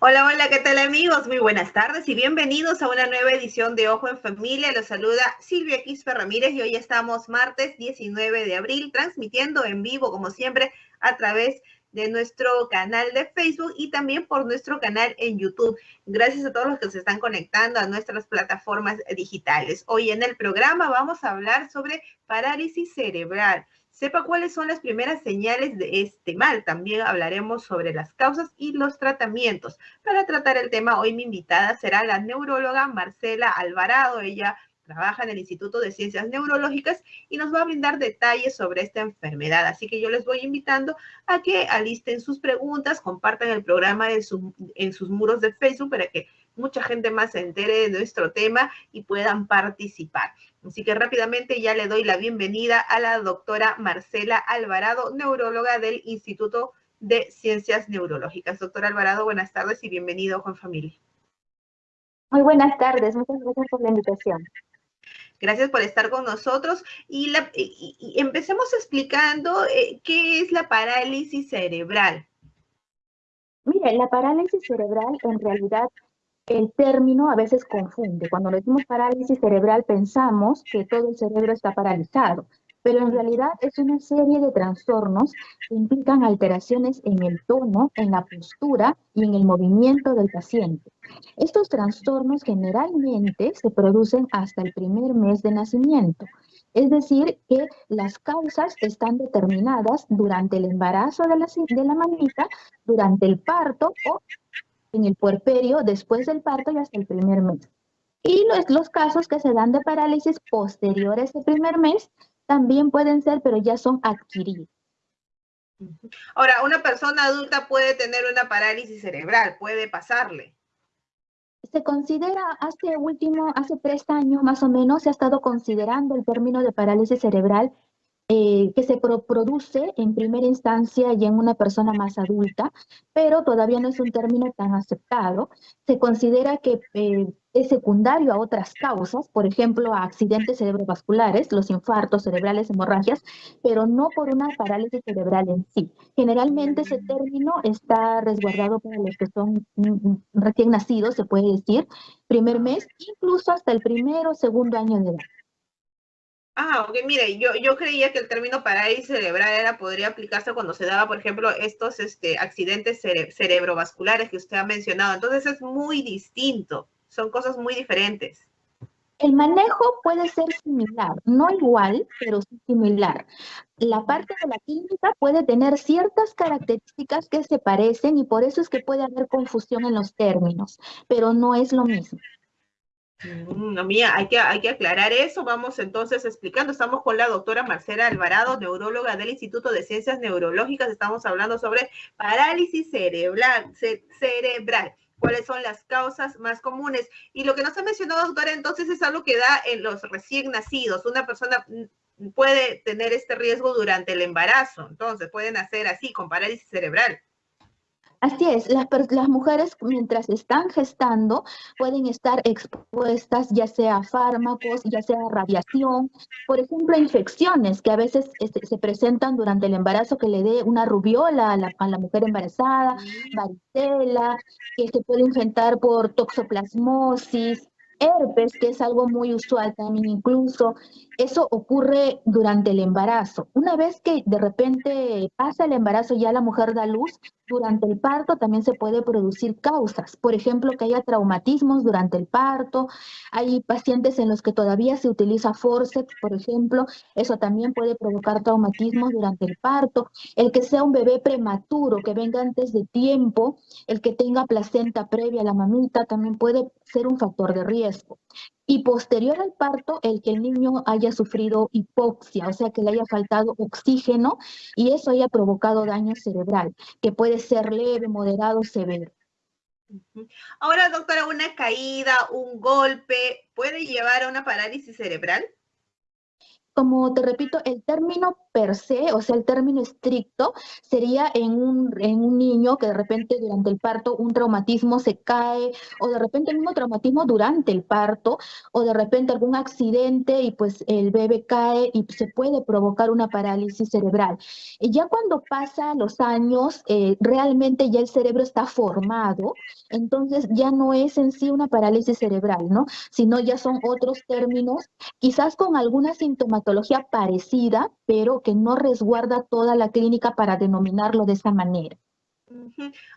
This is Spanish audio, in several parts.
Hola, hola, ¿qué tal amigos? Muy buenas tardes y bienvenidos a una nueva edición de Ojo en Familia. Los saluda Silvia Quispe Ramírez y hoy estamos martes 19 de abril transmitiendo en vivo, como siempre, a través de nuestro canal de Facebook y también por nuestro canal en YouTube. Gracias a todos los que se están conectando a nuestras plataformas digitales. Hoy en el programa vamos a hablar sobre parálisis cerebral sepa cuáles son las primeras señales de este mal. También hablaremos sobre las causas y los tratamientos. Para tratar el tema, hoy mi invitada será la neuróloga Marcela Alvarado. Ella trabaja en el Instituto de Ciencias Neurológicas y nos va a brindar detalles sobre esta enfermedad. Así que yo les voy invitando a que alisten sus preguntas, compartan el programa en, sus muros de Facebook para que mucha gente más se entere de nuestro tema y puedan participar. Así que rápidamente ya le doy la bienvenida a la doctora Marcela Alvarado, neuróloga del Instituto de Ciencias Neurológicas. Doctora Alvarado, buenas tardes y bienvenido con familia. Muy buenas tardes, muchas gracias por la invitación. Gracias por estar con nosotros y, empecemos explicando eh, qué es la parálisis cerebral. Mire, la parálisis cerebral en realidad el término a veces confunde. Cuando decimos parálisis cerebral pensamos que todo el cerebro está paralizado, pero en realidad es una serie de trastornos que implican alteraciones en el tono, en la postura y en el movimiento del paciente. Estos trastornos generalmente se producen hasta el primer mes de nacimiento. Es decir, que las causas están determinadas durante el embarazo de la, de durante el parto o en el puerperio, después del parto y hasta el primer mes. Y los, los casos que se dan de parálisis posteriores al primer mes también pueden ser, pero ya son adquiridos. Ahora, una persona adulta puede tener una parálisis cerebral, puede pasarle. Se considera, hace último, hace tres años más o menos, se ha estado considerando el término de parálisis cerebral eh, que se produce en primera instancia y en una persona más adulta, pero todavía no es un término tan aceptado. Se considera que eh, es secundario a otras causas, por ejemplo, a accidentes cerebrovasculares, los infartos cerebrales, hemorragias, pero no por una parálisis cerebral en sí. Generalmente ese término está resguardado para los que son mm, mm, recién nacidos, se puede decir, primer mes, incluso hasta el primero o segundo año de edad. Ah, ok, mire, yo, yo creía que el término parálisis cerebral era, podría aplicarse cuando se daba, por ejemplo, estos este, accidentes cerebrovasculares que usted ha mencionado. Entonces es muy distinto, son cosas muy diferentes. El manejo puede ser similar, no igual, pero similar. La parte de la clínica puede tener ciertas características que se parecen y por eso es que puede haber confusión en los términos, pero no es lo mismo. Mm, no, mía, hay que, hay que aclarar eso. Vamos entonces explicando. Estamos con la doctora Marcela Alvarado, neuróloga del Instituto de Ciencias Neurológicas. Estamos hablando sobre parálisis cerebral. cerebral. ¿Cuáles son las causas más comunes? Y lo que nos ha mencionado, doctora, entonces es algo que da en los recién nacidos. Una persona mm, puede tener este riesgo durante el embarazo. Entonces, pueden hacer así, con parálisis cerebral. Así es, las, las, mujeres mientras están gestando pueden estar expuestas ya sea a fármacos, ya sea a radiación, por ejemplo, a infecciones que a veces este, se presentan durante el embarazo que le dé una rubiola a la, a la mujer embarazada, varicela, que se puede infectar por toxoplasmosis, herpes, que es algo muy usual también incluso, eso ocurre durante el embarazo. Una vez que de repente pasa el embarazo, ya la mujer da luz, durante el parto también se puede producir causas. Por ejemplo, que haya traumatismos durante el parto. Hay pacientes en los que todavía se utiliza forceps, por ejemplo. Eso también puede provocar traumatismos durante el parto. El que sea un bebé prematuro, que venga antes de tiempo, el que tenga placenta previa a la mamita, también puede ser un factor de riesgo y posterior al parto el que el niño haya sufrido hipoxia, o sea que le haya faltado oxígeno y eso haya provocado daño cerebral, que puede ser leve, moderado, severo. Ahora, doctora, una caída, un golpe, ¿puede llevar a una parálisis cerebral? Como te repito, el término per se, o sea, el término estricto, sería en un, en un niño que de repente durante el parto un traumatismo se cae, o de repente el mismo traumatismo durante el parto, o de repente algún accidente y pues el bebé cae y se puede provocar una parálisis cerebral. Y ya cuando pasa los años, eh, realmente ya el cerebro está formado, entonces ya no es en sí una parálisis cerebral, ¿no? Sino ya son otros términos, quizás con alguna sintomatología parecida, pero que no resguarda toda la clínica para denominarlo de esa manera.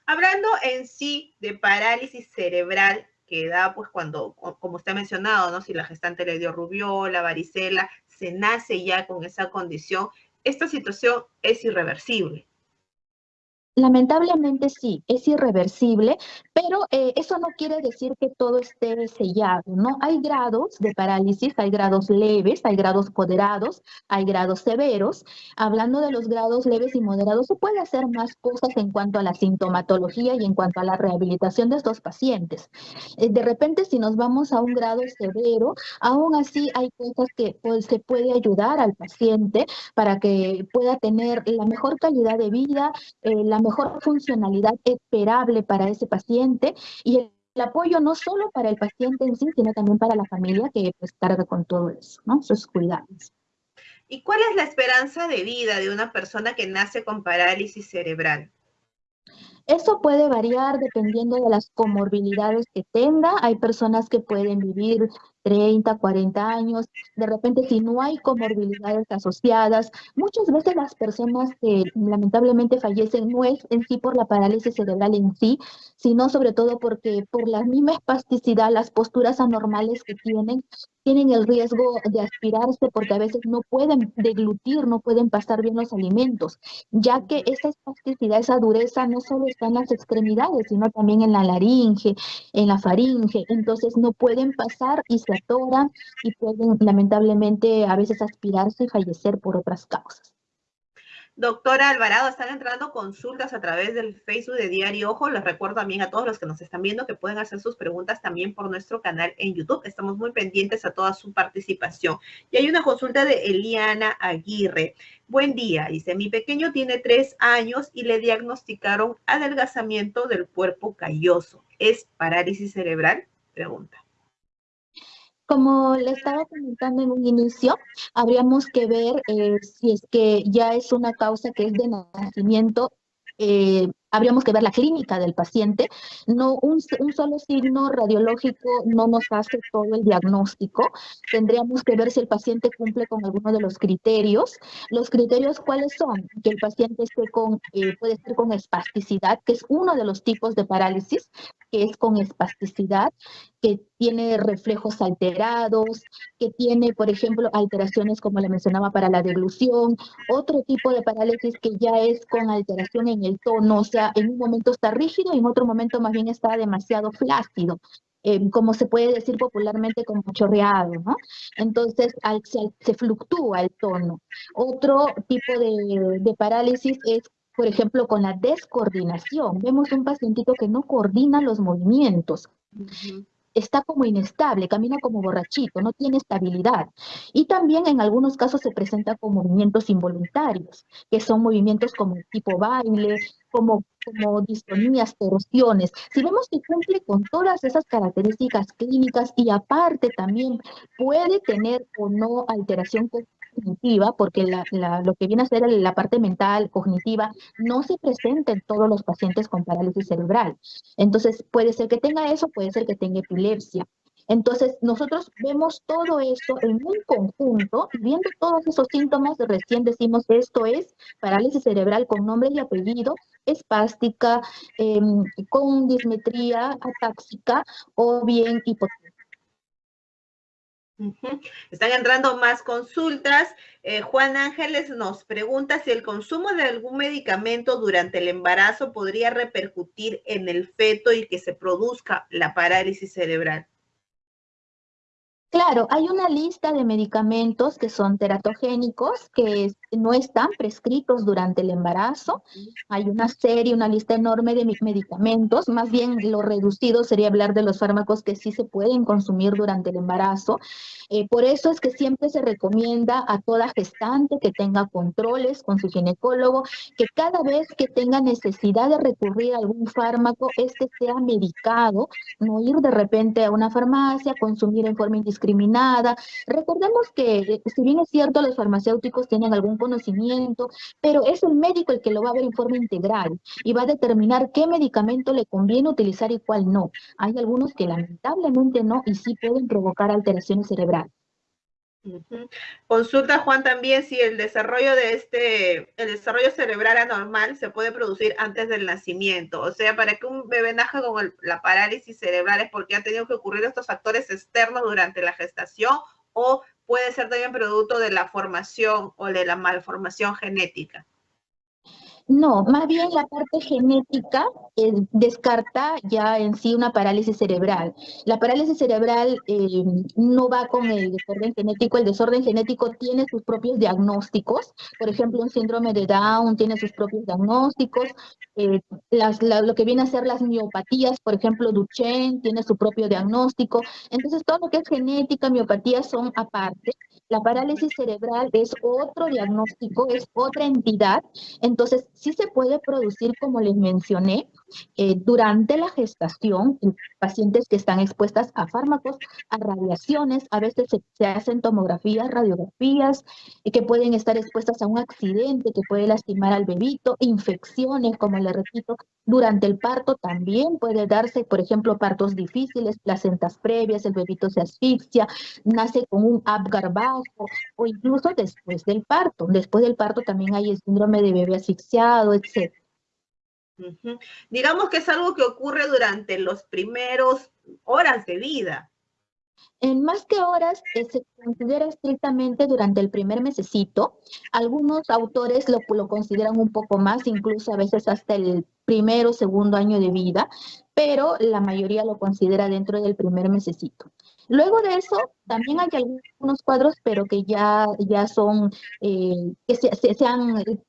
Hablando en sí de parálisis cerebral, que da pues cuando, como usted ha mencionado, ¿no? Si la gestante le dio rubiola, varicela, se nace ya con esa condición, esta situación es irreversible. Lamentablemente sí, es irreversible, pero eh, eso no quiere decir que todo esté sellado, ¿no? Hay grados de parálisis, hay grados leves, hay grados moderados, hay grados severos. Hablando de los grados leves y moderados, se puede hacer más cosas en cuanto a la sintomatología y en cuanto a la rehabilitación de estos pacientes. Eh, de repente, si nos vamos a un grado severo, aún así hay cosas que pues, se puede ayudar al paciente para que pueda tener la mejor calidad de vida, eh, la mejor funcionalidad esperable para ese paciente y el, apoyo no solo para el paciente en sí, sino también para la familia que pues carga con todo eso, ¿no? Sus cuidados. ¿Y cuál es la esperanza de vida de una persona que nace con parálisis cerebral? Eso puede variar dependiendo de las comorbilidades que tenga. Hay personas que pueden vivir 30, 40 años. De repente, si no hay comorbilidades asociadas, muchas veces las personas que lamentablemente fallecen no es en sí por la parálisis cerebral en sí, sino sobre todo porque por la misma espasticidad, las posturas anormales que tienen, tienen el riesgo de aspirarse porque a veces no pueden deglutir, no pueden pasar bien los alimentos, ya que esa espasticidad, esa dureza no solo está en las extremidades, sino también en la laringe, en la faringe, entonces no pueden pasar y se atoran y pueden lamentablemente a veces aspirarse y fallecer por otras causas. Doctora Alvarado, están entrando consultas a través del Facebook de Diario Ojo. Les recuerdo también a todos los que nos están viendo que pueden hacer sus preguntas también por nuestro canal en YouTube. Estamos muy pendientes a toda su participación. Y hay una consulta de Eliana Aguirre. Buen día, dice, mi pequeño tiene tres años y le diagnosticaron adelgazamiento del cuerpo calloso. ¿Es parálisis cerebral? Pregunta. Como le estaba comentando en un inicio, habríamos que ver eh, si es que ya es una causa que es de nacimiento eh, habríamos que ver la clínica del paciente. No, un, un, solo signo radiológico no nos hace todo el diagnóstico. Tendríamos que ver si el paciente cumple con alguno de los criterios. Los criterios, ¿cuáles son? Que el paciente esté con, eh, puede estar con espasticidad, que es uno de los tipos de parálisis, que es con espasticidad, que tiene reflejos alterados, que tiene, por ejemplo, alteraciones como le mencionaba para la deglución, otro tipo de parálisis que ya es con alteración en el tono, o sea, en un momento está rígido y en otro momento más bien está demasiado flácido. Eh, como se puede decir popularmente, como chorreado, ¿no? Entonces se, fluctúa el tono. Otro tipo de, de parálisis es por ejemplo, con la descoordinación. Vemos un pacientito que no coordina los movimientos está como inestable, camina como borrachito, no tiene estabilidad. Y también en algunos casos se presenta con movimientos involuntarios, que son movimientos como tipo baile, como, como distonías, torsiones. Si vemos que cumple con todas esas características clínicas y aparte también puede tener o no alteración cognitiva, porque lo que viene a ser la parte mental, cognitiva, no se presenta en todos los pacientes con parálisis cerebral. Entonces, puede ser que tenga eso, puede ser que tenga epilepsia. Entonces, nosotros vemos todo eso en un conjunto, viendo todos esos síntomas, recién decimos esto es parálisis cerebral con nombre y apellido, espástica, em, con dismetría atáxica o bien Están entrando más consultas. Eh, Juan Ángeles nos pregunta si el consumo de algún medicamento durante el embarazo podría repercutir en el feto y que se produzca la parálisis cerebral. Claro, hay una lista de medicamentos que son teratogénicos, que no están prescritos durante el embarazo. Hay una serie, una lista enorme de medicamentos. Más bien lo reducido sería hablar de los fármacos que sí se pueden consumir durante el embarazo. Eh, por eso es que siempre se recomienda a toda gestante que tenga controles con su ginecólogo, que cada vez que tenga necesidad de recurrir a algún fármaco, este sea medicado, no ir de repente a una farmacia, consumir en forma indiscriminada. Recordemos que, eh, si bien es cierto, los farmacéuticos tienen algún conocimiento, pero es el médico el que lo va a ver en forma integral y va a determinar qué medicamento le conviene utilizar y cuál no. Hay algunos que lamentablemente no y sí pueden provocar alteraciones cerebrales. Consulta Juan también si el desarrollo de este, el desarrollo cerebral anormal se puede producir antes del nacimiento. O sea, para que un bebé nazca con la parálisis cerebral es porque han tenido que ocurrir estos factores externos durante la gestación o puede ser también producto de la formación o de la malformación genética. No, más bien la parte genética eh, descarta ya en sí una parálisis cerebral. La parálisis cerebral eh, no va con el desorden genético, el desorden genético tiene sus propios diagnósticos, por ejemplo, un síndrome de Down tiene sus propios diagnósticos, eh, lo que viene a ser las miopatías, por ejemplo, Duchenne tiene su propio diagnóstico, entonces todo lo que es genética, miopatía son aparte. La parálisis cerebral es otro diagnóstico, es otra entidad, entonces sí se puede producir, como les mencioné, eh, durante la gestación, pacientes que están expuestas a fármacos, a radiaciones, a veces se, hacen tomografías, radiografías, y que pueden estar expuestas a un accidente que puede lastimar al bebito, infecciones, como le repito, durante el parto también puede darse, por ejemplo, partos difíciles, placentas previas, el bebito se asfixia, nace con un Apgar bajo, o incluso después del parto. Después del parto también hay el síndrome de bebé asfixiado, etc. Digamos que es algo que ocurre durante los primeros horas de vida. En más que horas, eh, se considera estrictamente durante el primer mesecito. Algunos autores lo, lo consideran un poco más, incluso a veces hasta el primero o segundo año de vida, pero la mayoría lo considera dentro del primer mesecito. Luego de eso, también hay algunos cuadros, pero que ya, ya son, eh, que se,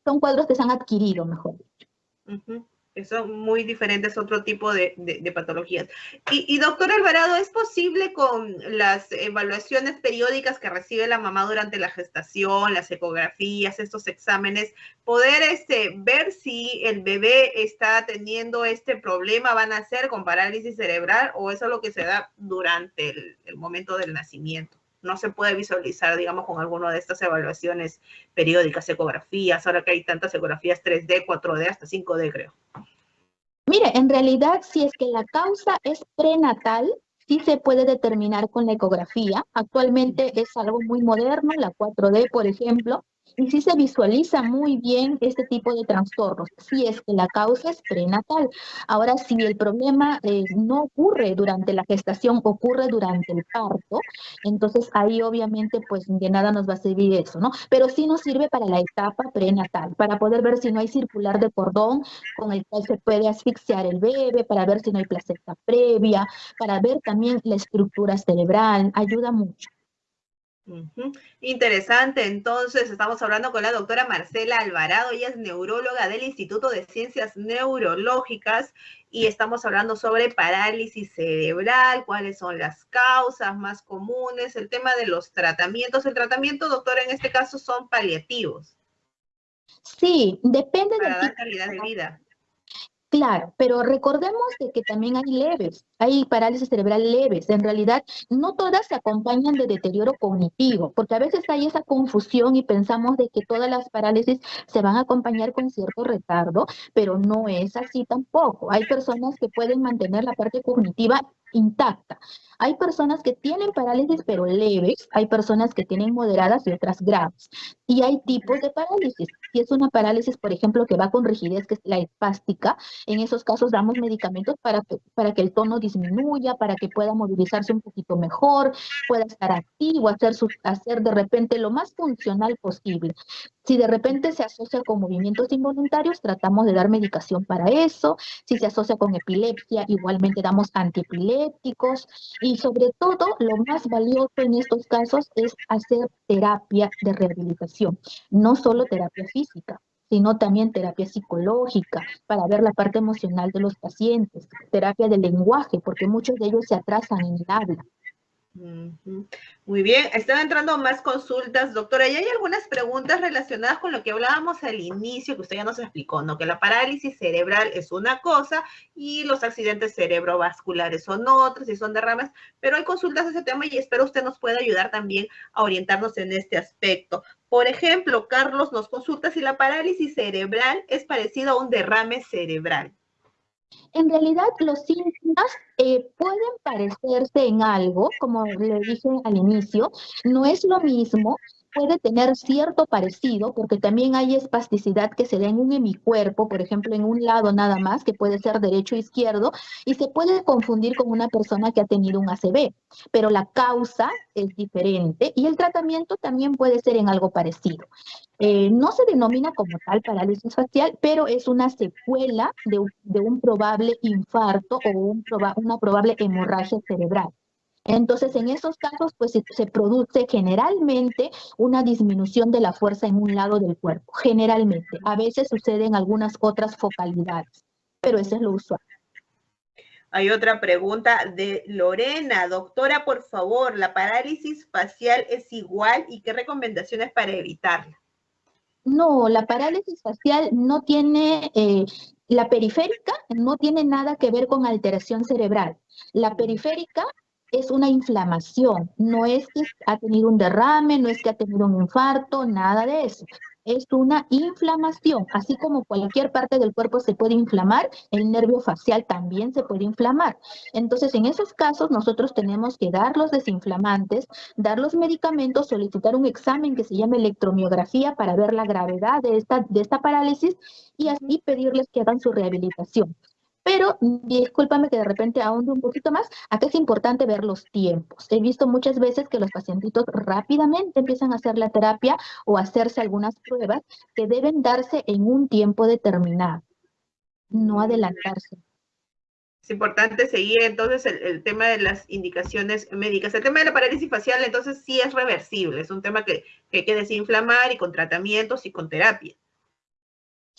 son cuadros que se han adquirido, mejor dicho son muy diferentes, otro tipo de, patologías. Y, doctor Alvarado, ¿es posible con las evaluaciones periódicas que recibe la mamá durante la gestación, las ecografías, estos exámenes, poder este, ver si el bebé está teniendo este problema, van a ser con parálisis cerebral o eso es lo que se da durante el momento del nacimiento? No se puede visualizar, digamos, con alguna de estas evaluaciones periódicas, ecografías, ahora que hay tantas ecografías 3D, 4D, hasta 5D, creo. Mire, en realidad, si es que la causa es prenatal, sí se puede determinar con la ecografía. Actualmente es algo muy moderno, la 4D, por ejemplo, y sí se visualiza muy bien este tipo de trastornos, si es que la causa es prenatal. Ahora, si el problema eh, no ocurre durante la gestación, ocurre durante el parto, entonces ahí obviamente pues de nada nos va a servir eso, ¿no? Pero sí nos sirve para la etapa prenatal, para poder ver si no hay circular de cordón con el cual se puede asfixiar el bebé, para ver si no hay placenta previa, para ver también la estructura cerebral, ayuda mucho. Interesante, entonces estamos hablando con la doctora Marcela Alvarado, ella es neuróloga del Instituto de Ciencias Neurológicas y estamos hablando sobre parálisis cerebral, cuáles son las causas más comunes, el tema de los tratamientos. El tratamiento, doctora, en este caso son paliativos. Sí, depende de la calidad de vida. Claro, pero recordemos de que también hay leves, hay parálisis cerebral leves. En realidad, no todas se acompañan de deterioro cognitivo, porque a veces hay esa confusión y pensamos de que todas las parálisis se van a acompañar con cierto retardo, pero no es así tampoco. Hay personas que pueden mantener la parte cognitiva intacta. Hay personas que tienen parálisis pero leves, hay personas que tienen moderadas y otras graves. Y hay tipos de parálisis. Si es una parálisis, por ejemplo, que va con rigidez, que es la espástica, en esos casos damos medicamentos para que, para que el tono disminuya, para que pueda movilizarse un poquito mejor, pueda estar activo, hacer, hacer de repente lo más funcional posible. Si de repente se asocia con movimientos involuntarios, tratamos de dar medicación para eso. Si se asocia con epilepsia, igualmente damos antiepilépticos. Y sobre todo, lo más valioso en estos casos es hacer terapia de rehabilitación, no solo terapia física, sino también terapia psicológica para ver la parte emocional de los pacientes, terapia de lenguaje, porque muchos de ellos se atrasan en el habla. Muy bien, están entrando más consultas, doctora, y hay algunas preguntas relacionadas con lo que hablábamos al inicio, que usted ya nos explicó, ¿no? Que la parálisis cerebral es una cosa y los accidentes cerebrovasculares son otras y son derrames, pero hay consultas de ese tema y espero usted nos pueda ayudar también a orientarnos en este aspecto. Por ejemplo, Carlos nos consulta si la parálisis cerebral es parecida a un derrame cerebral. En realidad los síntomas eh, pueden parecerse en algo, como le dije al inicio, no es lo mismo puede tener cierto parecido, porque también hay espasticidad que se da en un hemicuerpo, por ejemplo, en un lado nada más, que puede ser derecho o izquierdo, y se puede confundir con una persona que ha tenido un ACV, pero la causa es diferente y el tratamiento también puede ser en algo parecido. Eh, no se denomina como tal parálisis facial, pero es una secuela de, un probable infarto o una probable hemorragia cerebral. Entonces, en esos casos, pues se, produce generalmente una disminución de la fuerza en un lado del cuerpo, generalmente. A veces sucede en algunas otras focalidades, pero eso es lo usual. Hay otra pregunta de Lorena. Doctora, por favor, ¿la parálisis facial es igual y qué recomendaciones para evitarla? No, la parálisis facial no tiene, eh, la periférica no tiene nada que ver con alteración cerebral. La periférica es una inflamación, no es que ha tenido un derrame, no es que ha tenido un infarto, nada de eso. Es una inflamación, así como cualquier parte del cuerpo se puede inflamar, el nervio facial también se puede inflamar. Entonces, en esos casos, nosotros tenemos que dar los desinflamantes, dar los medicamentos, solicitar un examen que se llama electromiografía para ver la gravedad de esta, de esta parálisis y así pedirles que hagan su rehabilitación. Pero discúlpame que de repente ahonde un poquito más, acá es importante ver los tiempos. He visto muchas veces que los pacientitos rápidamente empiezan a hacer la terapia o hacerse algunas pruebas que deben darse en un tiempo determinado, no adelantarse. Es importante seguir entonces el, tema de las indicaciones médicas. El tema de la parálisis facial entonces sí es reversible, es un tema que, que hay que desinflamar y con tratamientos y con terapia.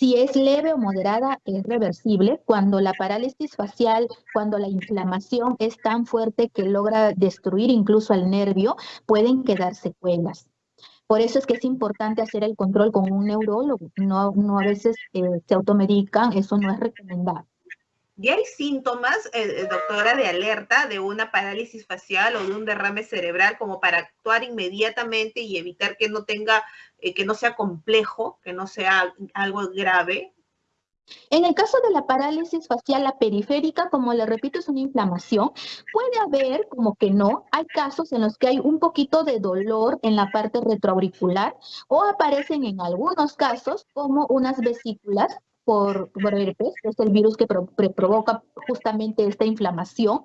Si es leve o moderada, es reversible. Cuando la parálisis facial, cuando la inflamación es tan fuerte que logra destruir incluso al nervio, pueden quedar secuelas. Por eso es que es importante hacer el control con un neurólogo. No, no a veces eh, se automedican, eso no es recomendable. ¿Y hay síntomas, eh, eh, doctora, de alerta de una parálisis facial o de un derrame cerebral como para actuar inmediatamente y evitar que no tenga, eh, que no sea complejo, que no sea algo grave? En el caso de la parálisis facial, la periférica, como le repito, es una inflamación. Puede haber, como que no, hay casos en los que hay un poquito de dolor en la parte retroauricular o aparecen en algunos casos como unas vesículas por, herpes, es el virus que provoca justamente esta inflamación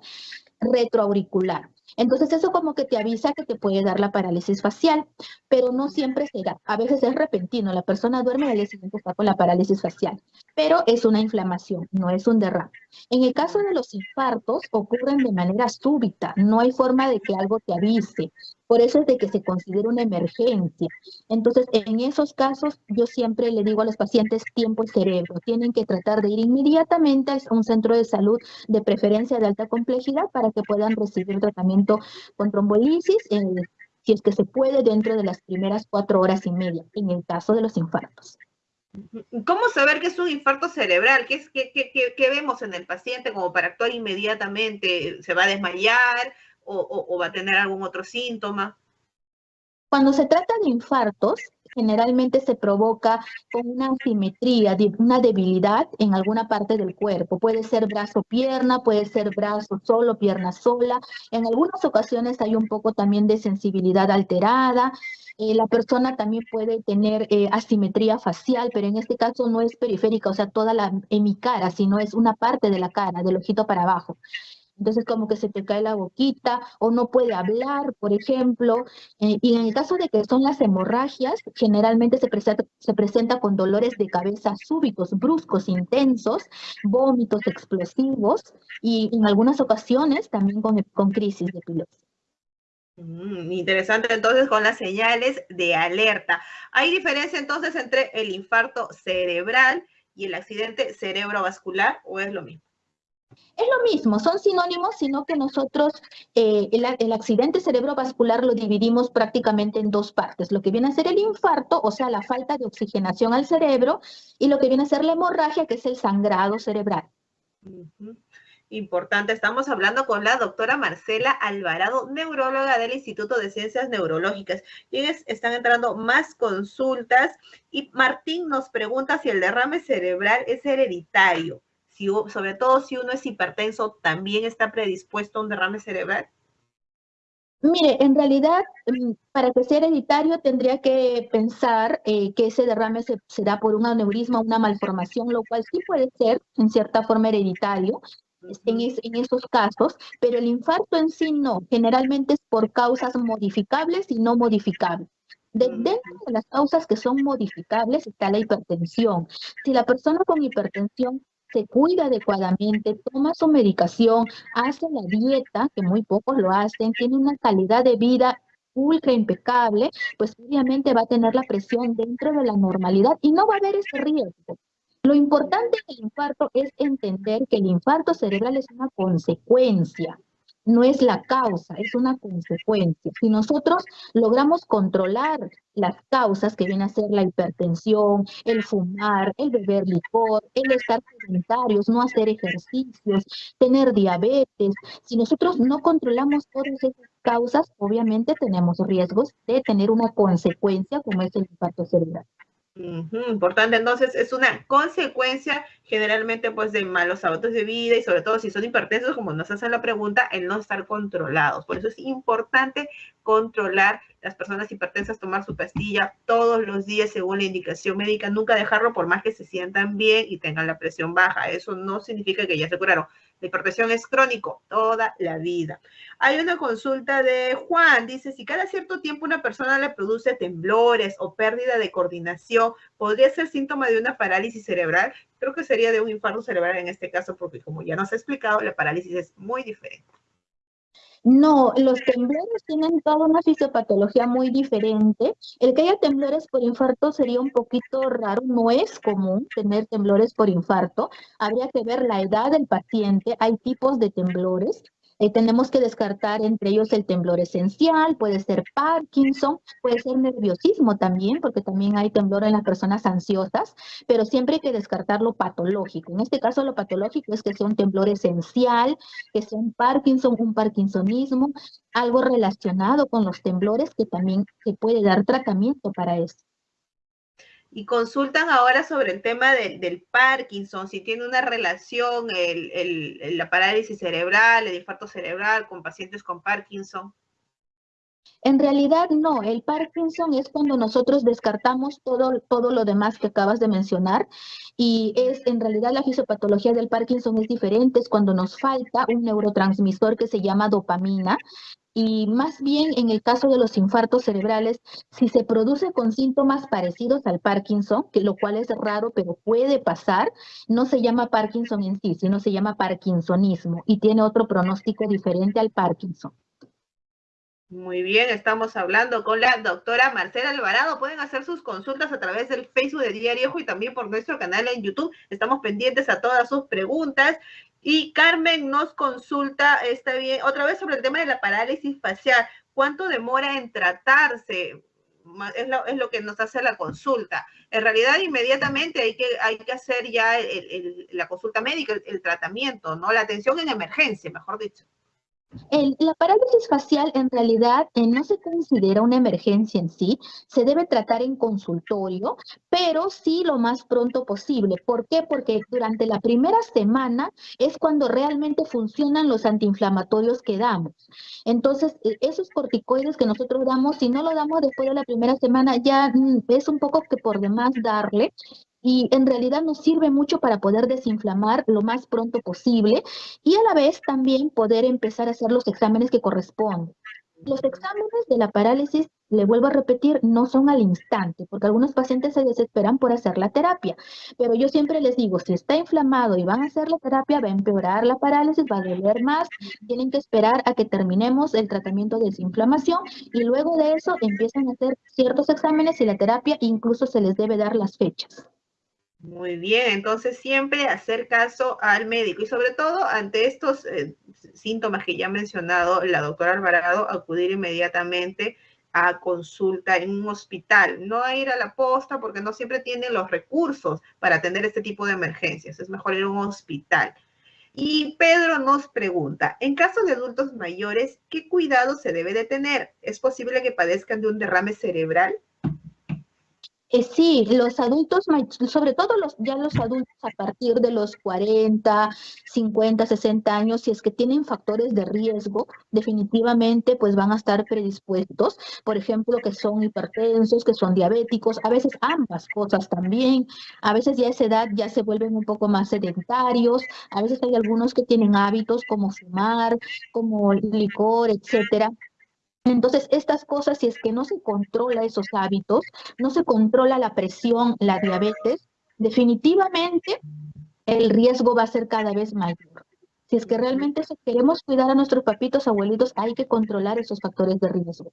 retroauricular. Entonces eso como que te avisa que te puede dar la parálisis facial, pero no siempre será. A veces es repentino, la persona duerme y al día siguiente está con la parálisis facial, pero es una inflamación, no es un derrame. En el caso de los infartos ocurren de manera súbita, no hay forma de que algo te avise. Por eso es de que se considera una emergencia. Entonces, en esos casos, yo siempre le digo a los pacientes tiempo y cerebro. Tienen que tratar de ir inmediatamente a un centro de salud de preferencia de alta complejidad para que puedan recibir tratamiento con trombolisis, eh, si es que se puede, dentro de las primeras cuatro horas y media, en el caso de los infartos. ¿Cómo saber que es un infarto cerebral? ¿Qué, es, qué, qué, qué vemos en el paciente como para actuar inmediatamente? ¿Se va a desmayar? O, va a tener algún otro síntoma? Cuando se trata de infartos, generalmente se provoca con una asimetría, una debilidad en alguna parte del cuerpo. Puede ser brazo-pierna, puede ser brazo solo, pierna sola. En algunas ocasiones hay un poco también de sensibilidad alterada. Eh, la persona también puede tener eh, asimetría facial, pero en este caso no es periférica, o sea, toda la hemicara, sino es una parte de la cara, del ojito para abajo. Entonces como que se te cae la boquita o no puede hablar, por ejemplo. Eh, y en el caso de que son las hemorragias, generalmente se presenta, se presenta con dolores de cabeza súbitos, bruscos, intensos, vómitos explosivos y en algunas ocasiones también con, con crisis de epilepsia. Mm, interesante entonces con las señales de alerta. ¿Hay diferencia entonces entre el infarto cerebral y el accidente cerebrovascular o es lo mismo? Es lo mismo, son sinónimos, sino que nosotros eh, el, accidente cerebrovascular lo dividimos prácticamente en dos partes, lo que viene a ser el infarto, o sea, la falta de oxigenación al cerebro, y lo que viene a ser la hemorragia, que es el sangrado cerebral. Importante. Estamos hablando con la doctora Marcela Alvarado, neuróloga del Instituto de Ciencias Neurológicas. Quienes están entrando más consultas y Martín nos pregunta si el derrame cerebral es hereditario. Si, sobre todo si uno es hipertenso, ¿también está predispuesto a un derrame cerebral? Mire, en realidad, mm, para que sea hereditario tendría que pensar eh, que ese derrame se, se da por un aneurisma, una malformación, lo cual sí puede ser en cierta forma hereditario, en, es, en, esos casos, pero el infarto en sí no, generalmente es por causas modificables y no modificables. De, dentro de las causas que son modificables está la hipertensión. Si la persona con hipertensión se cuida adecuadamente, toma su medicación, hace la dieta, que muy pocos lo hacen, tiene una calidad de vida ultra impecable, pues obviamente va a tener la presión dentro de la normalidad y no va a haber ese riesgo. Lo importante del infarto es entender que el infarto cerebral es una consecuencia, no es la causa, es una consecuencia. Si nosotros logramos controlar las causas que vienen a ser la hipertensión, el fumar, el beber licor, el estar sedentarios, no hacer ejercicios, tener diabetes, si nosotros no controlamos todas esas causas, obviamente tenemos riesgos de tener una consecuencia como es el infarto cerebral. Importante, entonces es una consecuencia generalmente pues de malos hábitos de vida y sobre todo si son hipertensos, como nos hacen la pregunta, el no estar controlados. Por eso es importante controlar las personas hipertensas, tomar su pastilla todos los días según la indicación médica, nunca dejarlo por más que se sientan bien y tengan la presión baja. Eso no significa que ya se curaron. La hipertensión es crónico toda la vida. Hay una consulta de Juan, dice, si cada cierto tiempo una persona le produce temblores o pérdida de coordinación, ¿podría ser síntoma de una parálisis cerebral? Creo que sería de un infarto cerebral en este caso, porque como ya nos ha explicado, la parálisis es muy diferente. No, los temblores tienen toda una fisiopatología muy diferente. El que haya temblores por infarto sería un poquito raro, no es común tener temblores por infarto. Habría que ver la edad del paciente, hay tipos de temblores. Eh, tenemos que descartar entre ellos el temblor esencial, puede ser Parkinson, puede ser nerviosismo también, porque también hay temblor en las personas ansiosas, pero siempre hay que descartar lo patológico. En este caso lo patológico es que sea un temblor esencial, que sea un Parkinson, un parkinsonismo, algo relacionado con los temblores que también se puede dar tratamiento para eso y consultan ahora sobre el tema de, del Parkinson, si tiene una relación el, el, la parálisis cerebral, el infarto cerebral con pacientes con Parkinson. En realidad no, el Parkinson es cuando nosotros descartamos todo, todo lo demás que acabas de mencionar y es en realidad la fisiopatología del Parkinson es diferente, es cuando nos falta un neurotransmisor que se llama dopamina y más bien en el caso de los infartos cerebrales, si se produce con síntomas parecidos al Parkinson, que lo cual es raro, pero puede pasar, no se llama Parkinson en sí, sino se llama Parkinsonismo y tiene otro pronóstico diferente al Parkinson. Muy bien, estamos hablando con la doctora Marcela Alvarado. Pueden hacer sus consultas a través del Facebook de Diario y también por nuestro canal en YouTube. Estamos pendientes a todas sus preguntas. Y Carmen nos consulta, está bien, otra vez sobre el tema de la parálisis facial. ¿Cuánto demora en tratarse? Es lo, es lo que nos hace la consulta. En realidad, inmediatamente hay que, hacer ya la consulta médica, el, el tratamiento, ¿no? La atención en emergencia, mejor dicho. El, la parálisis facial en realidad eh, no se considera una emergencia en sí, se debe tratar en consultorio, pero sí lo más pronto posible. ¿Por qué? Porque durante la primera semana es cuando realmente funcionan los antiinflamatorios que damos. Entonces, e, esos corticoides que nosotros damos, si no lo damos después de la primera semana, ya mm, es un poco que por demás darle, y en realidad nos sirve mucho para poder desinflamar lo más pronto posible y a la vez también poder empezar a hacer los exámenes que corresponden. Los exámenes de la parálisis, le vuelvo a repetir, no son al instante, porque algunos pacientes se desesperan por hacer la terapia. Pero yo siempre les digo, si está inflamado y van a hacer la terapia, va a empeorar la parálisis, va a doler más, tienen que esperar a que terminemos el tratamiento de desinflamación y luego de eso empiezan a hacer ciertos exámenes y la terapia incluso se les debe dar las fechas. Muy bien, entonces siempre hacer caso al médico y sobre todo ante estos eh, síntomas que ya ha mencionado la doctora Alvarado, acudir inmediatamente a consulta en un hospital, no a ir a la posta porque no siempre tienen los recursos para atender este tipo de emergencias, es mejor ir a un hospital. Y Pedro nos pregunta, en caso de adultos mayores, ¿qué cuidado se debe de tener? ¿Es posible que padezcan de un derrame cerebral? Eh, sí, los adultos, sobre todo los, ya los adultos a partir de los 40, 50, 60 años, si es que tienen factores de riesgo, definitivamente pues van a estar predispuestos, por ejemplo, que son hipertensos, que son diabéticos, a veces ambas cosas también, a veces ya esa edad ya se vuelven un poco más sedentarios, a veces hay algunos que tienen hábitos como fumar, como licor, etcétera, entonces, estas cosas, si es que no se controla esos hábitos, no se controla la presión, la diabetes, definitivamente el riesgo va a ser cada vez mayor. Si es que realmente queremos cuidar a nuestros papitos, abuelitos, hay que controlar esos factores de riesgo.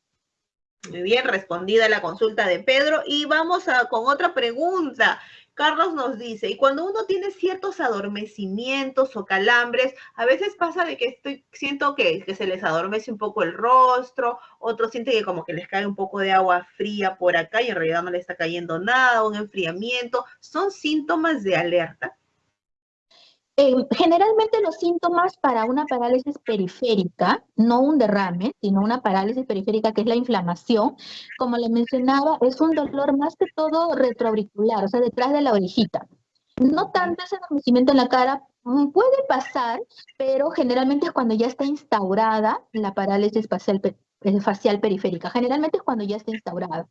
Muy bien, respondida la consulta de Pedro. Y vamos a, con otra pregunta. Carlos nos dice, y cuando uno tiene ciertos adormecimientos o calambres, a veces pasa de que estoy, siento que, que se les adormece un poco el rostro, otros sienten que como que les cae un poco de agua fría por acá y en realidad no le está cayendo nada, un enfriamiento. ¿Son síntomas de alerta? Eh, generalmente los síntomas para una parálisis periférica, no un derrame, sino una parálisis periférica que es la inflamación, como le mencionaba, es un dolor más que todo retroauricular, o sea, detrás de la orejita. No tanto ese adormecimiento en la cara, mm, puede pasar, pero generalmente es cuando ya está instaurada la parálisis facial, facial periférica. Generalmente es cuando ya está instaurada.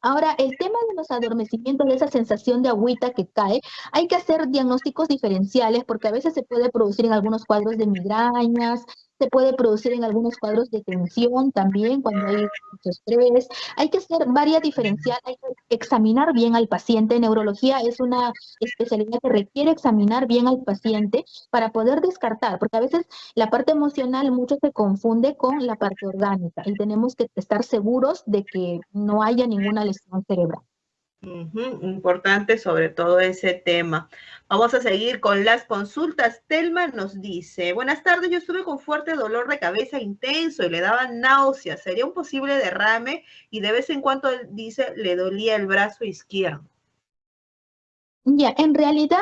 Ahora, el tema de los adormecimientos, de esa sensación de agüita que cae, hay que hacer diagnósticos diferenciales porque a veces se puede producir en algunos cuadros de migrañas, se puede producir en algunos cuadros de tensión también cuando hay mucho estrés. Hay que hacer varias diferencial, hay que examinar bien al paciente. Neurología es una especialidad que requiere examinar bien al paciente para poder descartar, porque a veces la parte emocional mucho se confunde con la parte orgánica y tenemos que estar seguros de que no haya ninguna lesión cerebral. Importante sobre todo ese tema. Vamos a seguir con las consultas. Telma nos dice, buenas tardes, yo estuve con fuerte dolor de cabeza intenso y le daban náuseas. ¿Sería un posible derrame? Y de vez en cuando dice, le dolía el brazo izquierdo. Ya, en realidad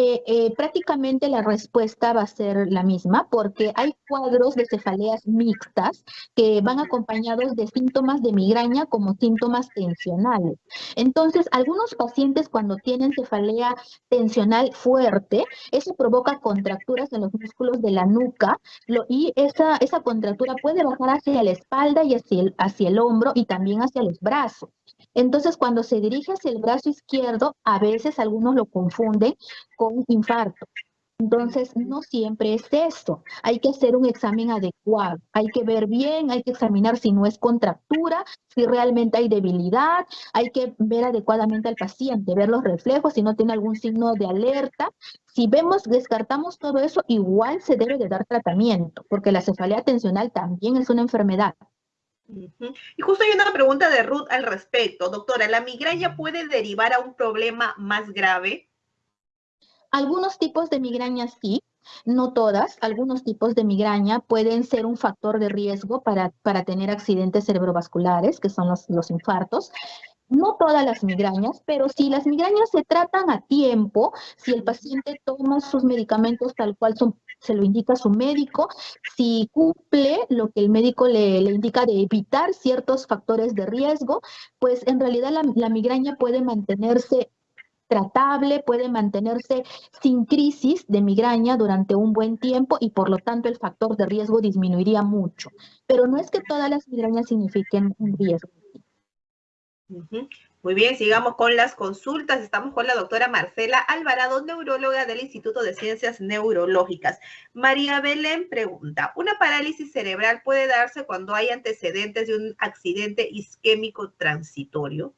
eh, eh, prácticamente la respuesta va a ser la misma porque hay cuadros de cefaleas mixtas que van acompañados de síntomas de migraña como síntomas tensionales. Entonces, algunos pacientes cuando tienen cefalea tensional fuerte, eso provoca contracturas en los músculos de la nuca y esa, esa contractura puede bajar hacia la espalda y hacia el, hacia el hombro y también hacia los brazos. Entonces, cuando se dirige hacia el brazo izquierdo, a veces algunos lo confunden con infarto. Entonces, no siempre es esto. Hay que hacer un examen adecuado. Hay que ver bien, hay que examinar si no es contractura, si realmente hay debilidad. Hay que ver adecuadamente al paciente, ver los reflejos, si no tiene algún signo de alerta. Si vemos, descartamos todo eso, igual se debe de dar tratamiento, porque la cefalea tensional también es una enfermedad. Y justo hay una pregunta de Ruth al respecto. Doctora, ¿la migraña puede derivar a un problema más grave? Algunos tipos de migraña sí, no todas. Algunos tipos de migraña pueden ser un factor de riesgo para, para tener accidentes cerebrovasculares, que son los, los infartos. No todas las migrañas, pero si las migrañas se tratan a tiempo, si el paciente toma sus medicamentos tal cual son se lo indica su médico, si cumple lo que el médico le, indica de evitar ciertos factores de riesgo, pues en realidad la, migraña puede mantenerse tratable, puede mantenerse sin crisis de migraña durante un buen tiempo y por lo tanto el factor de riesgo disminuiría mucho. Pero no es que todas las migrañas signifiquen un riesgo. Muy bien, sigamos con las consultas. Estamos con la doctora Marcela Alvarado, neuróloga del Instituto de Ciencias Neurológicas. María Belén pregunta, ¿una parálisis cerebral puede darse cuando hay antecedentes de un accidente isquémico transitorio?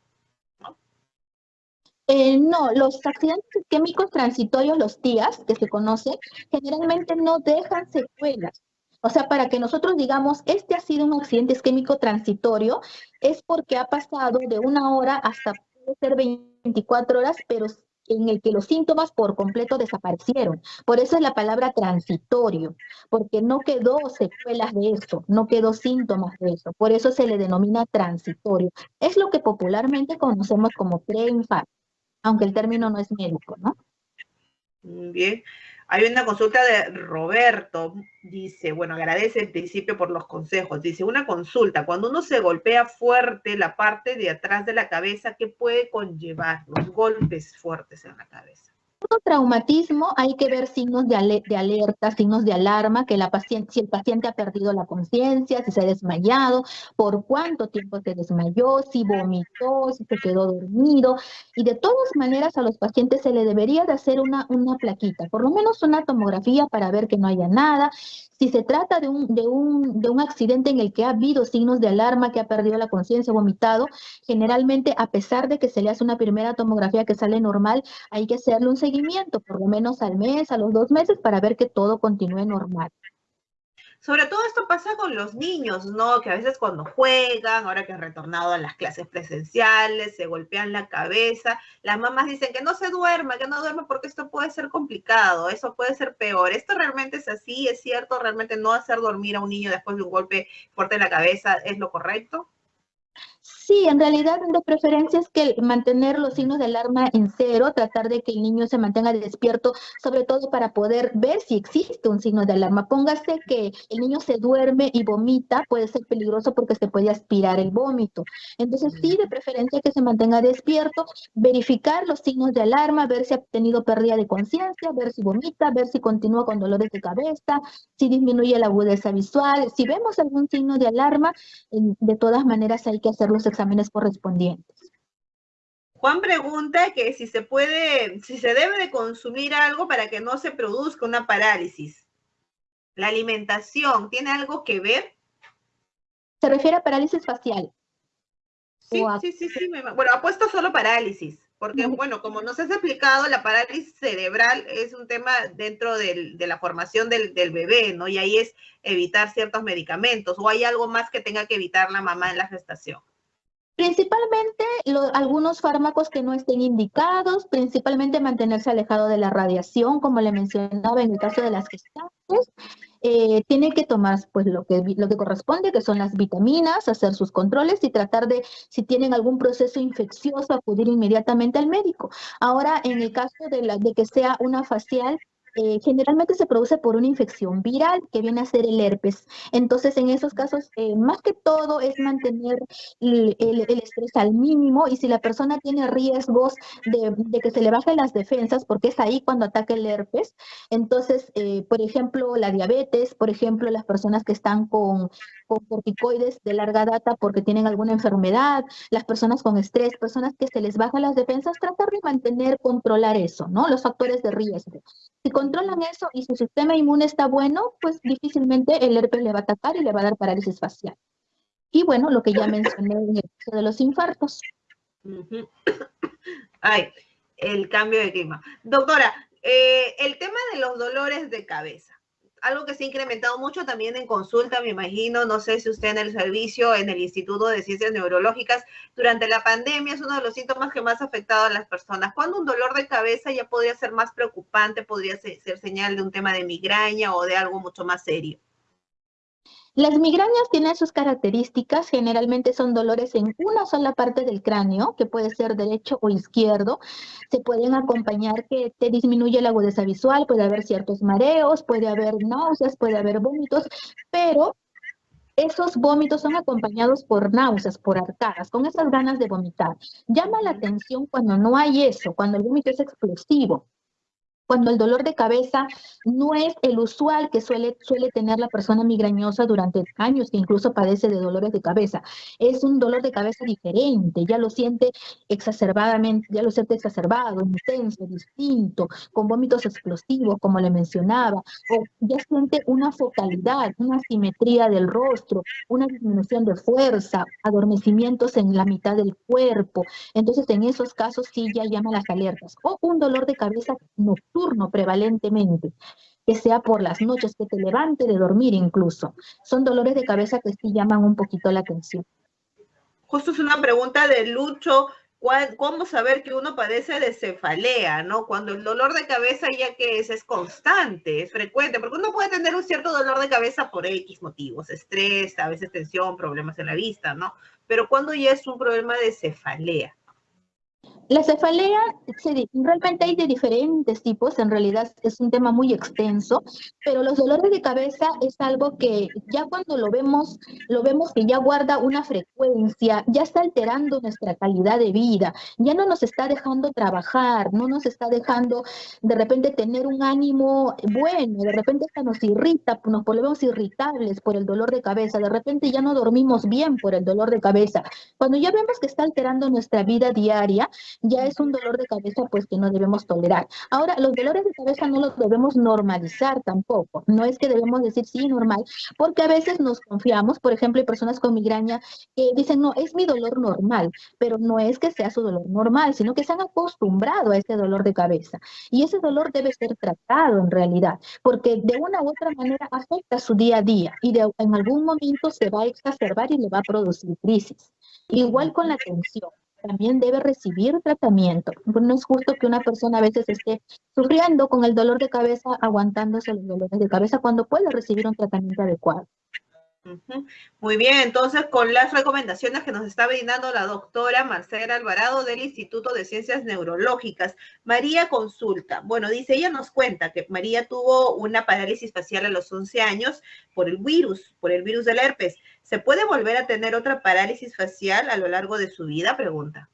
Eh, no, los accidentes isquémicos transitorios, los TIAS, que se conocen, generalmente no dejan secuelas. O sea, para que nosotros digamos, este ha sido un accidente isquémico transitorio, es porque ha pasado de una hora hasta puede ser 24 horas, pero en el que los síntomas por completo desaparecieron. Por eso es la palabra transitorio, porque no quedó secuelas de eso, no quedó síntomas de eso. Por eso se le denomina transitorio. Es lo que popularmente conocemos como preinfarto, aunque el término no es médico, ¿no? Bien. Hay una consulta de Roberto, dice, bueno, agradece en principio por los consejos. Dice, una consulta, cuando uno se golpea fuerte la parte de atrás de la cabeza, ¿qué puede conllevar los golpes fuertes en la cabeza? Traumatismo hay que ver signos de, alerta, signos de alarma, que la paciente, si el paciente ha perdido la conciencia, si se ha desmayado, por cuánto tiempo se desmayó, si vomitó, si se quedó dormido. Y de todas maneras a los pacientes se le debería de hacer una, una plaquita, por lo menos una tomografía para ver que no haya nada. Si se trata de un, de, un, de un accidente en el que ha habido signos de alarma, que ha perdido la conciencia, vomitado, generalmente a pesar de que se le hace una primera tomografía que sale normal, hay que hacerle un seguimiento, por lo menos al mes, a los dos meses, para ver que todo continúe normal. Sobre todo esto pasa con los niños, ¿no? Que a veces cuando juegan, ahora que han retornado a las clases presenciales, se golpean la cabeza, las mamás dicen que no se duerma, que no duerma porque esto puede ser complicado, eso puede ser peor. ¿Esto realmente es así? ¿Es cierto? ¿Realmente no hacer dormir a un niño después de un golpe fuerte en la cabeza es lo correcto? Sí, en realidad de preferencia es que mantener los signos de alarma en cero, tratar de que el niño se mantenga despierto, sobre todo para poder ver si existe un signo de alarma. Póngase que el niño se duerme y vomita, puede ser peligroso porque se puede aspirar el vómito. Entonces sí, de preferencia que se mantenga despierto, verificar los signos de alarma, ver si ha tenido pérdida de conciencia, ver si vomita, ver si continúa con dolores de cabeza, si disminuye la agudeza visual. Si vemos algún signo de alarma, de todas maneras hay que hacer los exámenes correspondientes. Juan pregunta que si se puede, si se debe de consumir algo para que no se produzca una parálisis. ¿La alimentación tiene algo que ver? Se refiere a parálisis facial. Sí, sí, sí, sí. Bueno, ha puesto solo parálisis, porque, bueno, como nos has explicado, la parálisis cerebral es un tema dentro de la formación del, del, bebé, ¿no? Y ahí es evitar ciertos medicamentos, o hay algo más que tenga que evitar la mamá en la gestación. Principalmente algunos fármacos que no estén indicados, principalmente mantenerse alejado de la radiación, como le mencionaba en el caso de las gestantes. Eh, tiene que tomar pues lo que, lo que corresponde, que son las vitaminas, hacer sus controles y tratar de, si tienen algún proceso infeccioso, acudir inmediatamente al médico. Ahora, en el caso de, la, de que sea una facial, eh, generalmente se produce por una infección viral que viene a ser el herpes. Entonces, en esos casos, eh, más que todo es mantener el, estrés al mínimo y si la persona tiene riesgos de, que se le bajen las defensas, porque es ahí cuando ataca el herpes, entonces, eh, por ejemplo, la diabetes, por ejemplo, las personas que están con, corticoides de larga data porque tienen alguna enfermedad, las personas con estrés, personas que se les bajan las defensas, tratar de mantener, controlar eso, ¿no? Los factores de riesgo. Si controlan eso y su sistema inmune está bueno, pues difícilmente el herpes le va a atacar y le va a dar parálisis facial. Y bueno, lo que ya mencioné en el caso de los infartos. Ay, el cambio de clima. Doctora, eh, el tema de los dolores de cabeza algo que se ha incrementado mucho también en consulta, me imagino, no sé si usted en el servicio, en el Instituto de Ciencias Neurológicas, durante la pandemia es uno de los síntomas que más ha afectado a las personas. Cuando un dolor de cabeza ya podría ser más preocupante, podría ser señal de un tema de migraña o de algo mucho más serio. Las migrañas tienen sus características, generalmente son dolores en una sola parte del cráneo, que puede ser derecho o izquierdo. Se pueden acompañar que te disminuye la agudeza visual, puede haber ciertos mareos, puede haber náuseas, puede haber vómitos, pero esos vómitos son acompañados por náuseas, por arcadas, con esas ganas de vomitar. Llama la atención cuando no hay eso, cuando el vómito es explosivo, cuando el dolor de cabeza no es el usual que suele, suele tener la persona migrañosa durante años, que incluso padece de dolores de cabeza. Es un dolor de cabeza diferente, ya lo siente exacerbadamente, ya lo siente exacerbado, intenso, distinto, con vómitos explosivos, como le mencionaba, o ya siente una focalidad, una simetría del rostro, una disminución de fuerza, adormecimientos en la mitad del cuerpo. Entonces, en esos casos sí ya llama las alertas. O un dolor de cabeza nocturno prevalentemente, que sea por las noches, que te levante de dormir incluso. Son dolores de cabeza que sí llaman un poquito la atención. Justo es una pregunta de Lucho. ¿Cómo saber que uno padece de cefalea, no? Cuando el dolor de cabeza ya que es, es constante, es frecuente, porque uno puede tener un cierto dolor de cabeza por X motivos, estrés, a veces tensión, problemas en la vista, ¿no? Pero cuando ya es un problema de cefalea. La cefalea, realmente hay de diferentes tipos, en realidad es un tema muy extenso, pero los dolores de cabeza es algo que ya cuando lo vemos, lo vemos que ya guarda una frecuencia, ya está alterando nuestra calidad de vida, ya no nos está dejando trabajar, no nos está dejando de repente tener un ánimo bueno, de repente hasta nos irrita, nos volvemos irritables por el dolor de cabeza, de repente ya no dormimos bien por el dolor de cabeza. Cuando ya vemos que está alterando nuestra vida diaria, ya es un dolor de cabeza pues que no debemos tolerar. Ahora, los dolores de cabeza no los debemos normalizar tampoco. No es que debemos decir sí, normal, porque a veces nos confiamos, por ejemplo, hay personas con migraña que dicen, no, es mi dolor normal, pero no es que sea su dolor normal, sino que se han acostumbrado a ese dolor de cabeza. Y ese dolor debe ser tratado en realidad, porque de una u otra manera afecta su día a día y de, en algún momento se va a exacerbar y le va a producir crisis. Igual con la tensión también debe recibir tratamiento. No es justo que una persona a veces esté sufriendo con el dolor de cabeza, aguantándose los dolores de cabeza cuando puede recibir un tratamiento adecuado. Muy bien, entonces con las recomendaciones que nos está brindando la doctora Marcela Alvarado del Instituto de Ciencias Neurológicas. María consulta. Bueno, dice, ella nos cuenta que María tuvo una parálisis facial a los 11 años por el virus, por el virus del herpes. ¿Se puede volver a tener otra parálisis facial a lo largo de su vida? Pregunta.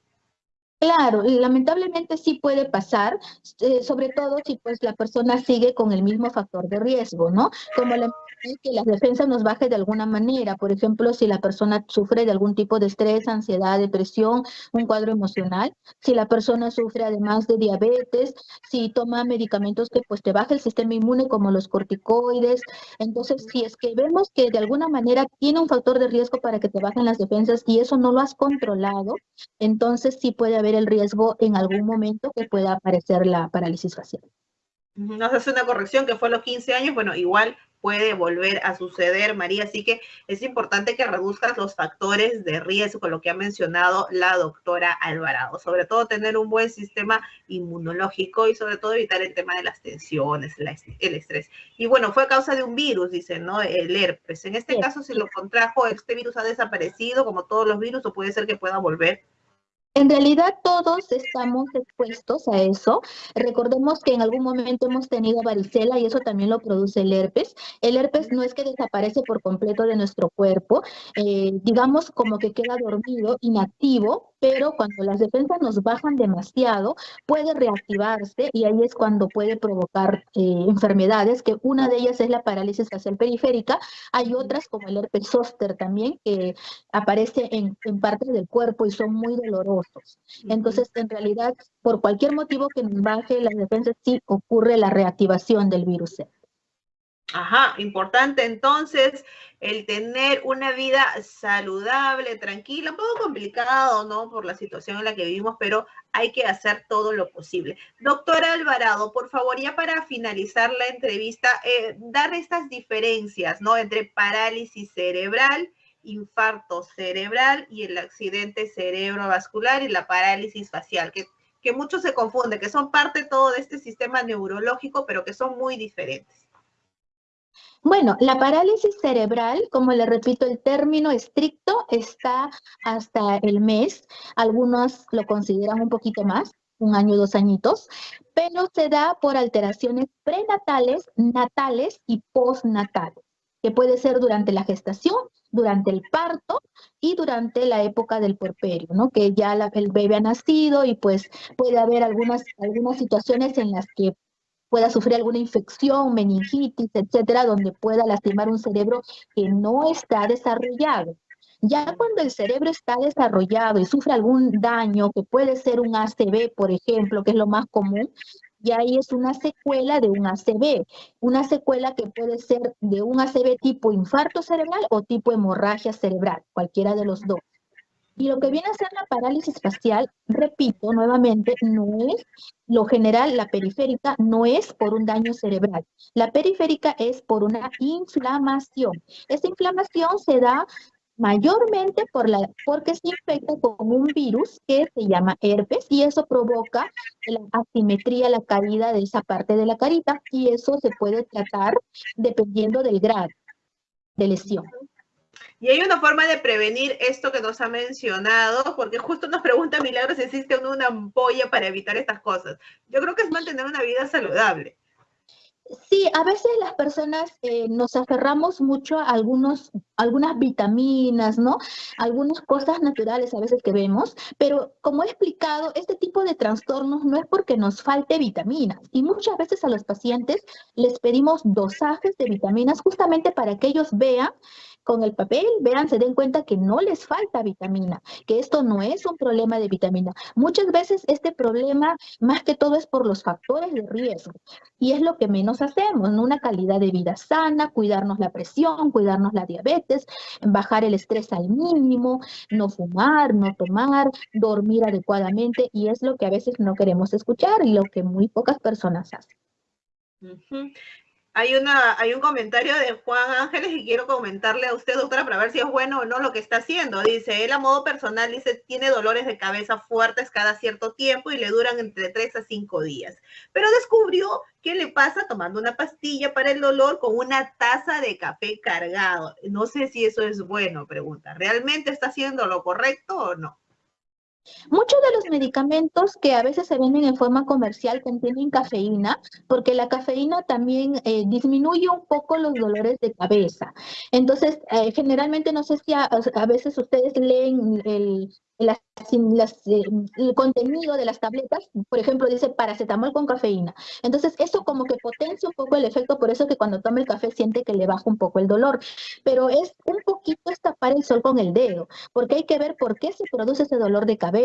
Claro, lamentablemente sí puede pasar, eh, sobre todo si pues la persona sigue con el mismo factor de riesgo, ¿no? Como la que las defensas nos baje de alguna manera. Por ejemplo, si la persona sufre de algún tipo de estrés, ansiedad, depresión, un cuadro emocional, si la persona sufre además de diabetes, si toma medicamentos que pues te baja el sistema inmune como los corticoides. Entonces, si es que vemos que de alguna manera tiene un factor de riesgo para que te bajen las defensas y eso no lo has controlado, entonces sí puede haber el riesgo en algún momento que pueda aparecer la parálisis facial. Nos hace una corrección que fue a los 15 años, bueno, igual puede volver a suceder, María. Así que es importante que reduzcas los factores de riesgo, lo que ha mencionado la doctora Alvarado. Sobre todo tener un buen sistema inmunológico y sobre todo evitar el tema de las tensiones, el estrés. Y bueno, fue a causa de un virus, dice, ¿no? El herpes. En este caso, si lo contrajo, este virus ha desaparecido como todos los virus o puede ser que pueda volver. En realidad todos estamos expuestos a eso. Recordemos que en algún momento hemos tenido varicela y eso también lo produce el herpes. El herpes no es que desaparece por completo de nuestro cuerpo, eh, digamos como que queda dormido, inactivo, pero cuando las defensas nos bajan demasiado, puede reactivarse y ahí es cuando puede provocar eh, enfermedades, que una de ellas es la parálisis facial periférica. Hay otras como el herpes zóster también, que aparece en, en partes del cuerpo y son muy Entonces, en realidad, por cualquier motivo que nos baje las defensas, sí ocurre la reactivación del virus. Ajá, importante entonces el tener una vida saludable, tranquila, un poco complicado, ¿no? Por la situación en la que vivimos, pero hay que hacer todo lo posible. Doctora Alvarado, por favor, ya para finalizar la entrevista, eh, dar estas diferencias, ¿no? Entre parálisis cerebral, infarto cerebral y el accidente cerebrovascular y la parálisis facial, que, que mucho se confunde, que son parte todo de este sistema neurológico, pero que son muy diferentes. Bueno, la parálisis cerebral, como le repito, el término estricto está hasta el mes. Algunos lo consideran un poquito más, un año, dos añitos, pero se da por alteraciones prenatales, natales y postnatales, que puede ser durante la gestación, durante el parto y durante la época del puerperio, ¿no? Que ya el bebé ha nacido y pues puede haber algunas, algunas situaciones en las que pueda sufrir alguna infección, meningitis, etcétera, donde pueda lastimar un cerebro que no está desarrollado. Ya cuando el cerebro está desarrollado y sufre algún daño, que puede ser un ACV, por ejemplo, que es lo más común, y ahí es una secuela de un ACV, una secuela que puede ser de un ACV tipo infarto cerebral o tipo hemorragia cerebral, cualquiera de los dos. Y lo que viene a ser la parálisis facial, repito nuevamente, no es lo general, la periférica no es por un daño cerebral. La periférica es por una inflamación. Esta inflamación se da mayormente por la, porque se infecta con un virus que se llama herpes y eso provoca la asimetría, la caída de esa parte de la carita y eso se puede tratar dependiendo del grado de lesión. Y hay una forma de prevenir esto que nos ha mencionado, porque justo nos pregunta Milagros si existe una ampolla para evitar estas cosas. Yo creo que es mantener una vida saludable. Sí, a veces las personas eh, nos aferramos mucho a algunos, algunas vitaminas, ¿no? Algunas cosas naturales a veces que vemos, pero como he explicado, este tipo de trastornos no es porque nos falte vitaminas y muchas veces a los pacientes les pedimos dosajes de vitaminas justamente para que ellos vean con el papel, vean, se den cuenta que no les falta vitamina, que esto no es un problema de vitamina. Muchas veces este problema más que todo es por los factores de riesgo y es lo que menos hacemos, una calidad de vida sana, cuidarnos la presión, cuidarnos la diabetes, bajar el estrés al mínimo, no fumar, no tomar, dormir adecuadamente y es lo que a veces no queremos escuchar y lo que muy pocas personas hacen hay, una, hay un comentario de Juan Ángeles y quiero comentarle a usted, doctora, para ver si es bueno o no lo que está haciendo. Dice, él a modo personal, dice, tiene dolores de cabeza fuertes cada cierto tiempo y le duran entre 3 a 5 días. Pero descubrió qué le pasa tomando una pastilla para el dolor con una taza de café cargado. No sé si eso es bueno, pregunta. ¿Realmente está haciendo lo correcto o no? Muchos de los medicamentos que a veces se venden en forma comercial contienen cafeína, porque la cafeína también eh, disminuye un poco los dolores de cabeza. Entonces, eh, generalmente, no sé si a, veces ustedes leen el, eh, el contenido de las tabletas, por ejemplo, dice paracetamol con cafeína. Entonces, eso como que potencia un poco el efecto, por eso que cuando toma el café siente que le baja un poco el dolor. Pero es un poquito tapar el sol con el dedo, porque hay que ver por qué se produce ese dolor de cabeza.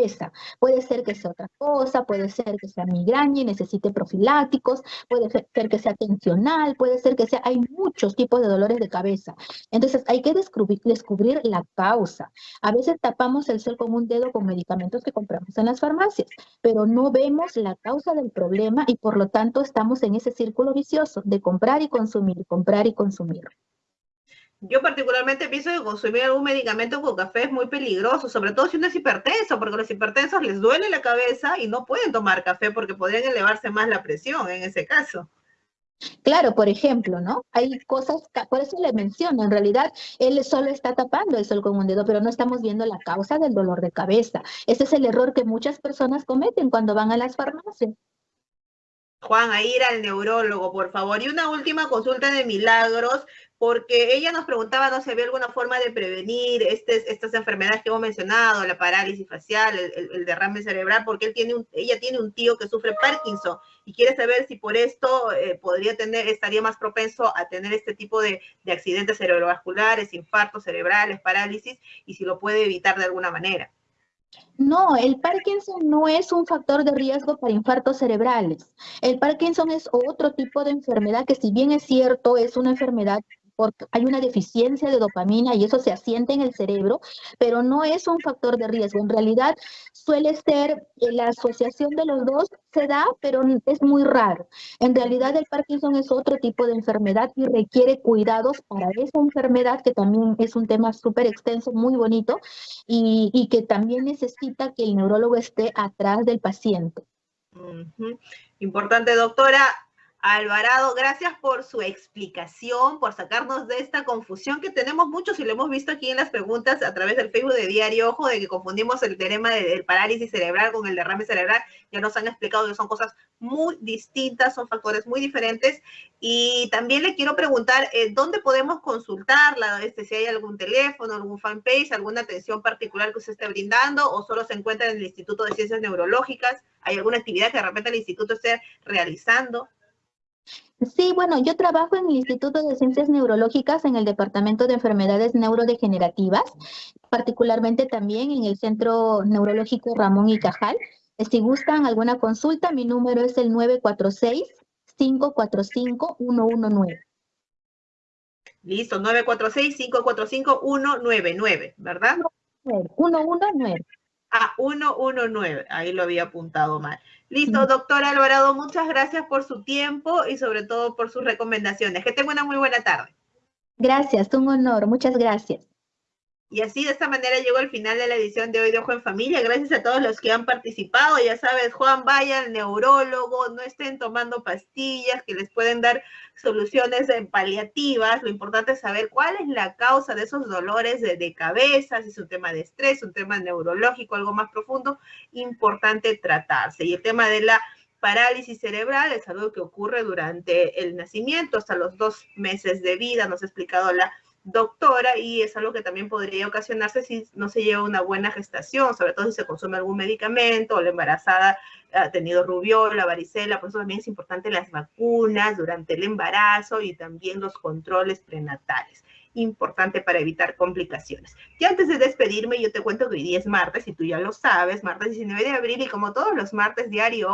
Puede ser que sea otra cosa, puede ser que sea migraña y necesite profilácticos, puede ser que sea tensional, puede ser que sea, hay muchos tipos de dolores de cabeza. Entonces, hay que descubrir, descubrir la causa. A veces tapamos el sol con un dedo con medicamentos que compramos en las farmacias, pero no vemos la causa del problema y por lo tanto estamos en ese círculo vicioso de comprar y consumir, comprar y consumir. Yo particularmente pienso que consumir algún medicamento con café es muy peligroso, sobre todo si uno es hipertenso, porque los hipertensos les duele la cabeza y no pueden tomar café porque podrían elevarse más la presión en ese caso. Claro, por ejemplo, ¿no? Hay cosas, por eso le menciono, en realidad él solo está tapando el sol con un dedo, pero no estamos viendo la causa del dolor de cabeza. Ese es el error que muchas personas cometen cuando van a las farmacias. Juan, a ir al neurólogo, por favor. Y una última consulta de milagros porque ella nos preguntaba, ¿no? Si había alguna forma de prevenir este, estas enfermedades que hemos mencionado, la parálisis facial, el, derrame cerebral, porque él tiene ella tiene un tío que sufre Parkinson y quiere saber si por esto eh, podría tener, estaría más propenso a tener este tipo de, de accidentes cerebrovasculares, infartos cerebrales, parálisis, y si lo puede evitar de alguna manera. No, el Parkinson no es un factor de riesgo para infartos cerebrales. El Parkinson es otro tipo de enfermedad que si bien es cierto, es una enfermedad hay una deficiencia de dopamina y eso se asiente en el cerebro, pero no es un factor de riesgo. En realidad suele ser eh, la asociación de los dos se da, pero es muy raro. En realidad el Parkinson es otro tipo de enfermedad y requiere cuidados para esa enfermedad, que también es un tema súper extenso, muy bonito, y, que también necesita que el neurólogo esté atrás del paciente. Importante, doctora. Alvarado, gracias por su explicación, por sacarnos de esta confusión que tenemos muchos y lo hemos visto aquí en las preguntas a través del Facebook de Diario Ojo, de que confundimos el tema del parálisis cerebral con el derrame cerebral. Ya nos han explicado que son cosas muy distintas, son factores muy diferentes. Y también le quiero preguntar, eh, ¿dónde podemos consultarla? Este, si hay algún teléfono, algún fanpage, alguna atención particular que usted esté brindando o solo se encuentra en el Instituto de Ciencias Neurológicas. ¿Hay alguna actividad que de repente el instituto esté realizando? Sí, bueno, yo trabajo en el Instituto de Ciencias Neurológicas en el Departamento de Enfermedades Neurodegenerativas, particularmente también en el Centro Neurológico Ramón y Cajal. Si gustan alguna consulta, mi número es el 946-545-119. Listo, 946-545-199, ¿verdad? 119. Ah, 119, ahí lo había apuntado mal. Listo, doctor Alvarado, muchas gracias por su tiempo y sobre todo por sus recomendaciones. Que tenga una muy buena tarde. Gracias, un honor, muchas gracias. Y así de esta manera llegó el final de la edición de hoy de Ojo en Familia. Gracias a todos los que han participado. Ya sabes, Juan, vaya al neurólogo, no estén tomando pastillas que les pueden dar soluciones paliativas. Lo importante es saber cuál es la causa de esos dolores de, de cabeza, si es un tema de estrés, un tema neurológico, algo más profundo. Importante tratarse. Y el tema de la parálisis cerebral es algo que ocurre durante el nacimiento, hasta los dos meses de vida. Nos ha explicado la doctora y es algo que también podría ocasionarse si no se lleva una buena gestación, sobre todo si se consume algún medicamento o la embarazada ha tenido rubiola, varicela, por eso también es importante las vacunas durante el embarazo y también los controles prenatales. Importante para evitar complicaciones. Y antes de despedirme, yo te cuento que hoy día es martes y tú ya lo sabes, martes 19 de abril y como todos los martes diario